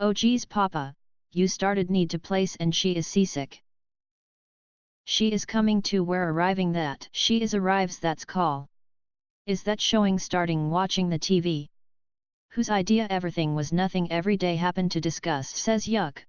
Oh geez papa, you started need to place and she is seasick. She is coming to where arriving that she is arrives that's call. Is that showing starting watching the TV? Whose idea everything was nothing every day happened to discuss says yuck.